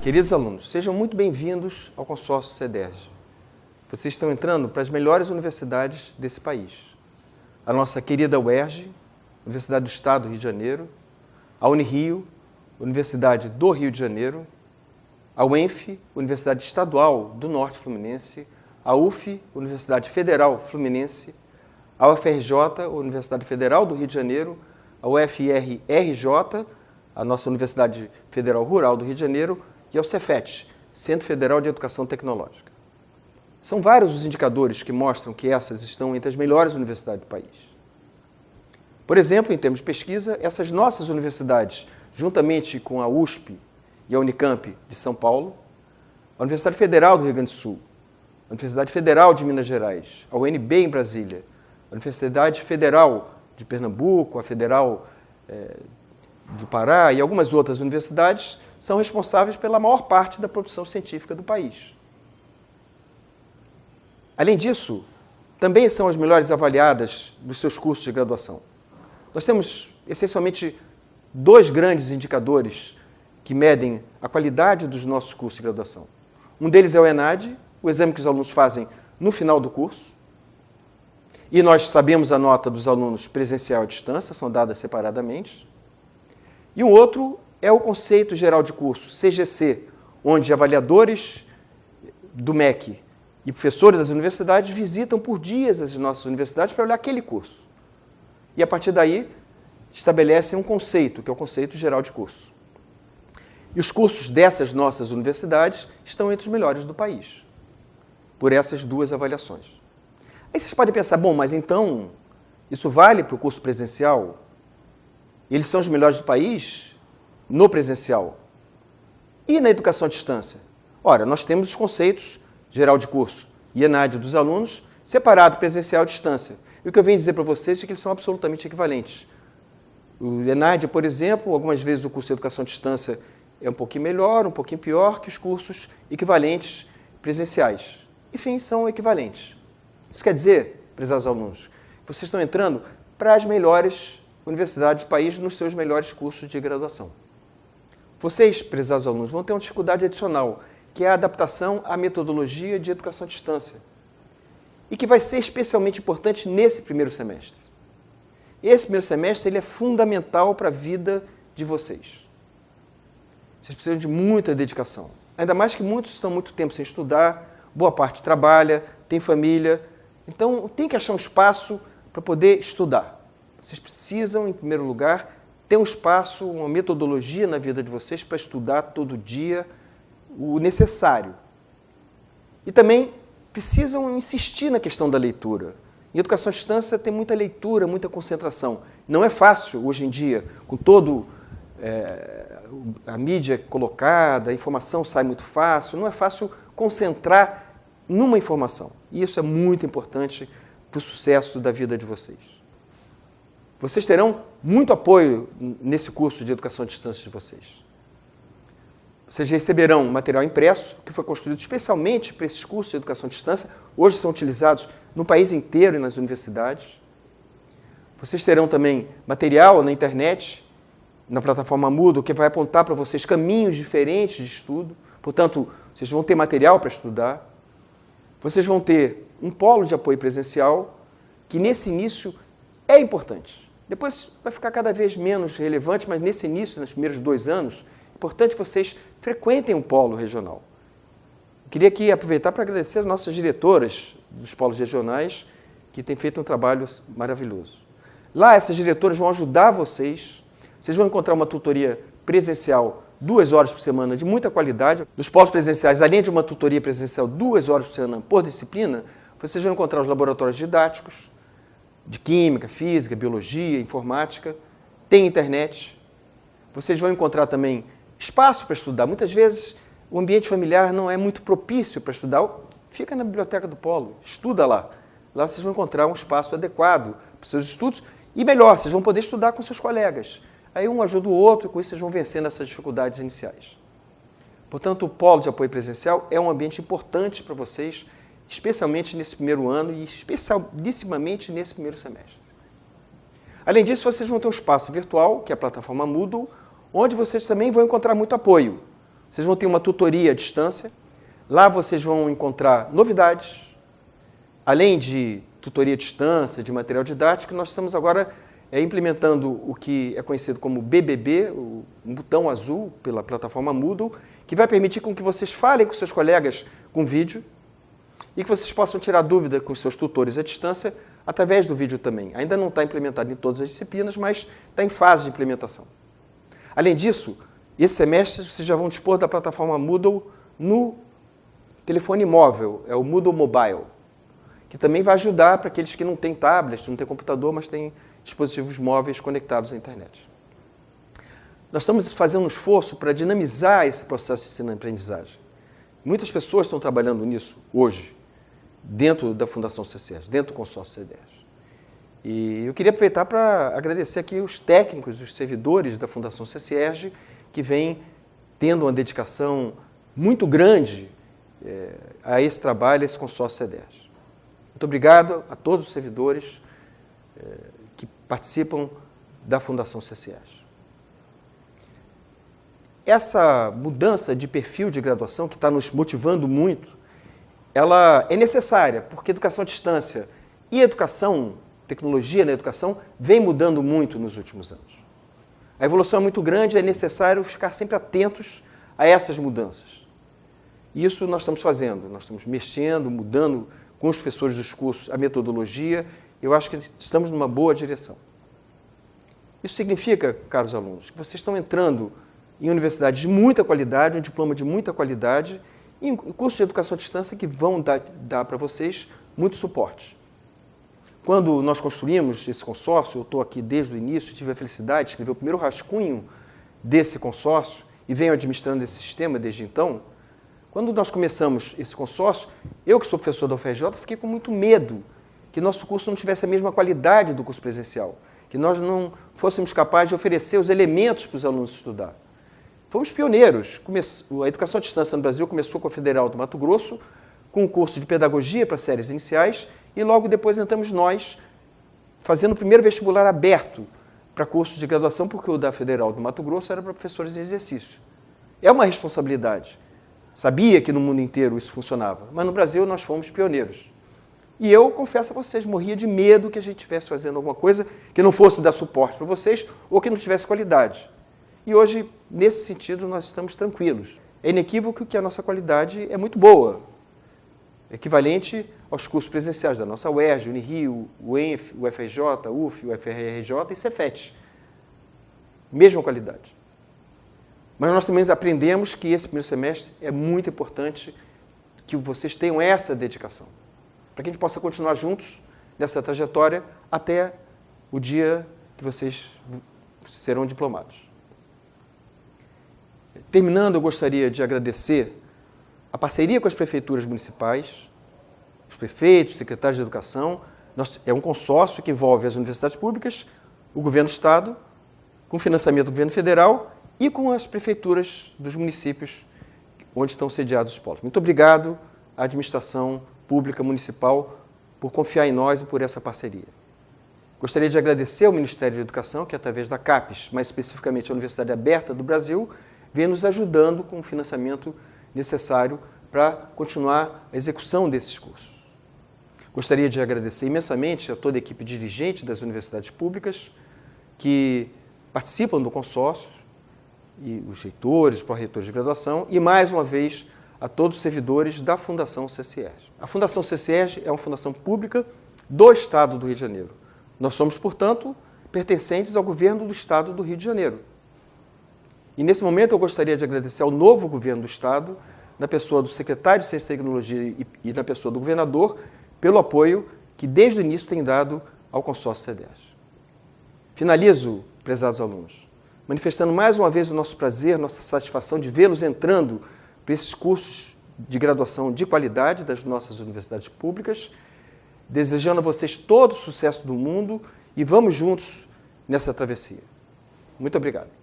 Queridos alunos, sejam muito bem-vindos ao consórcio CEDERJ. Vocês estão entrando para as melhores universidades desse país. A nossa querida UERJ, Universidade do Estado do Rio de Janeiro, a Unirio, Universidade do Rio de Janeiro, a UENF, Universidade Estadual do Norte Fluminense, a UF, Universidade Federal Fluminense, a UFRJ, Universidade Federal do Rio de Janeiro, a UFR-RJ, a nossa Universidade Federal Rural do Rio de Janeiro, e ao Cefet, Centro Federal de Educação Tecnológica. São vários os indicadores que mostram que essas estão entre as melhores universidades do país. Por exemplo, em termos de pesquisa, essas nossas universidades, juntamente com a USP e a Unicamp de São Paulo, a Universidade Federal do Rio Grande do Sul, a Universidade Federal de Minas Gerais, a UNB em Brasília, a Universidade Federal de Pernambuco, a Federal eh, do Pará e algumas outras universidades são responsáveis pela maior parte da produção científica do país. Além disso, também são as melhores avaliadas dos seus cursos de graduação. Nós temos, essencialmente, dois grandes indicadores que medem a qualidade dos nossos cursos de graduação. Um deles é o ENAD, o exame que os alunos fazem no final do curso. E nós sabemos a nota dos alunos presencial à distância, são dadas separadamente. E o outro é o conceito geral de curso, CGC, onde avaliadores do MEC e professores das universidades visitam por dias as nossas universidades para olhar aquele curso. E a partir daí estabelecem um conceito, que é o conceito geral de curso. E os cursos dessas nossas universidades estão entre os melhores do país, por essas duas avaliações. Aí vocês podem pensar, bom, mas então isso vale para o curso presencial? Eles são os melhores do país? no presencial e na educação à distância? Ora, nós temos os conceitos geral de curso e ENAD dos alunos, separado presencial e distância. E o que eu venho dizer para vocês é que eles são absolutamente equivalentes. O ENAD, por exemplo, algumas vezes o curso de educação à distância é um pouquinho melhor, um pouquinho pior que os cursos equivalentes presenciais. Enfim, são equivalentes. Isso quer dizer, prezados alunos, vocês estão entrando para as melhores universidades do país nos seus melhores cursos de graduação. Vocês, prezados alunos, vão ter uma dificuldade adicional, que é a adaptação à metodologia de educação à distância, e que vai ser especialmente importante nesse primeiro semestre. Esse primeiro semestre ele é fundamental para a vida de vocês. Vocês precisam de muita dedicação. Ainda mais que muitos estão muito tempo sem estudar, boa parte trabalha, tem família. Então, tem que achar um espaço para poder estudar. Vocês precisam, em primeiro lugar, ter um espaço, uma metodologia na vida de vocês para estudar todo dia o necessário. E também precisam insistir na questão da leitura. Em educação à distância tem muita leitura, muita concentração. Não é fácil hoje em dia, com todo é, a mídia colocada, a informação sai muito fácil, não é fácil concentrar numa informação. E isso é muito importante para o sucesso da vida de vocês. Vocês terão muito apoio nesse curso de educação à distância de vocês. Vocês receberão material impresso, que foi construído especialmente para esses cursos de educação à distância, hoje são utilizados no país inteiro e nas universidades. Vocês terão também material na internet, na plataforma Moodle, que vai apontar para vocês caminhos diferentes de estudo. Portanto, vocês vão ter material para estudar. Vocês vão ter um polo de apoio presencial, que nesse início é importante. Depois vai ficar cada vez menos relevante, mas nesse início, nos primeiros dois anos, é importante vocês frequentem o polo regional. Eu queria aqui aproveitar para agradecer as nossas diretoras dos polos regionais, que têm feito um trabalho maravilhoso. Lá, essas diretoras vão ajudar vocês, vocês vão encontrar uma tutoria presencial duas horas por semana de muita qualidade. Nos polos presenciais, além de uma tutoria presencial duas horas por semana por disciplina, vocês vão encontrar os laboratórios didáticos, de química, física, biologia, informática, tem internet. Vocês vão encontrar também espaço para estudar. Muitas vezes o ambiente familiar não é muito propício para estudar. Fica na biblioteca do Polo, estuda lá. Lá vocês vão encontrar um espaço adequado para os seus estudos e melhor, vocês vão poder estudar com seus colegas. Aí um ajuda o outro e com isso vocês vão vencendo essas dificuldades iniciais. Portanto, o polo de apoio presencial é um ambiente importante para vocês especialmente nesse primeiro ano e especialissimamente nesse primeiro semestre. Além disso, vocês vão ter um espaço virtual, que é a plataforma Moodle, onde vocês também vão encontrar muito apoio. Vocês vão ter uma tutoria à distância, lá vocês vão encontrar novidades, além de tutoria à distância, de material didático, nós estamos agora é, implementando o que é conhecido como BBB, o botão azul pela plataforma Moodle, que vai permitir com que vocês falem com seus colegas com vídeo e que vocês possam tirar dúvida com seus tutores à distância através do vídeo também. Ainda não está implementado em todas as disciplinas, mas está em fase de implementação. Além disso, esse semestre vocês já vão dispor da plataforma Moodle no telefone móvel, é o Moodle Mobile, que também vai ajudar para aqueles que não têm tablet, não têm computador, mas têm dispositivos móveis conectados à internet. Nós estamos fazendo um esforço para dinamizar esse processo de ensino-aprendizagem. Muitas pessoas estão trabalhando nisso hoje, dentro da Fundação CCS, dentro do consórcio CDS. E eu queria aproveitar para agradecer aqui os técnicos, os servidores da Fundação CCS, que vêm tendo uma dedicação muito grande é, a esse trabalho, a esse consórcio CDS. Muito obrigado a todos os servidores é, participam da Fundação CCS. Essa mudança de perfil de graduação, que está nos motivando muito, ela é necessária, porque educação à distância e educação, tecnologia na educação, vem mudando muito nos últimos anos. A evolução é muito grande, é necessário ficar sempre atentos a essas mudanças. Isso nós estamos fazendo, nós estamos mexendo, mudando com os professores dos cursos a metodologia, eu acho que estamos numa boa direção. Isso significa, caros alunos, que vocês estão entrando em universidades de muita qualidade, um diploma de muita qualidade, e cursos de educação à distância que vão dar, dar para vocês muito suporte. Quando nós construímos esse consórcio, eu estou aqui desde o início, tive a felicidade de escrever o primeiro rascunho desse consórcio e venho administrando esse sistema desde então. Quando nós começamos esse consórcio, eu que sou professor da UFRJ, fiquei com muito medo que nosso curso não tivesse a mesma qualidade do curso presencial, que nós não fôssemos capazes de oferecer os elementos para os alunos estudar. Fomos pioneiros. A educação à distância no Brasil começou com a Federal do Mato Grosso, com o um curso de pedagogia para séries iniciais, e logo depois entramos nós, fazendo o primeiro vestibular aberto para cursos de graduação, porque o da Federal do Mato Grosso era para professores em exercício. É uma responsabilidade. Sabia que no mundo inteiro isso funcionava, mas no Brasil nós fomos pioneiros. E eu, confesso a vocês, morria de medo que a gente estivesse fazendo alguma coisa que não fosse dar suporte para vocês ou que não tivesse qualidade. E hoje, nesse sentido, nós estamos tranquilos. É inequívoco que a nossa qualidade é muito boa, equivalente aos cursos presenciais da nossa UERJ, Unirio, UENF, UFRJ, UF, UFRJ e Cefet. Mesma qualidade. Mas nós também aprendemos que esse primeiro semestre é muito importante que vocês tenham essa dedicação, para que a gente possa continuar juntos nessa trajetória até o dia que vocês serão diplomados. Terminando, eu gostaria de agradecer a parceria com as prefeituras municipais, os prefeitos, secretários de educação. é um consórcio que envolve as universidades públicas, o governo do estado, com financiamento do governo federal e com as prefeituras dos municípios onde estão sediados os polos. Muito obrigado à administração pública municipal por confiar em nós e por essa parceria. Gostaria de agradecer ao Ministério da Educação, que através da CAPES, mais especificamente a Universidade Aberta do Brasil, vem nos ajudando com o financiamento necessário para continuar a execução desses cursos. Gostaria de agradecer imensamente a toda a equipe dirigente das universidades públicas que participam do consórcio, e os reitores, pró-reitores de graduação, e mais uma vez a todos os servidores da Fundação CCERG. A Fundação CCERG é uma fundação pública do Estado do Rio de Janeiro. Nós somos, portanto, pertencentes ao governo do Estado do Rio de Janeiro. E nesse momento eu gostaria de agradecer ao novo governo do Estado, na pessoa do secretário de Ciência e Tecnologia e, na pessoa do governador, pelo apoio que desde o início tem dado ao consórcio CEDES. Finalizo, prezados alunos, manifestando mais uma vez o nosso prazer, nossa satisfação de vê-los entrando para esses cursos de graduação de qualidade das nossas universidades públicas, desejando a vocês todo o sucesso do mundo e vamos juntos nessa travessia. Muito obrigado.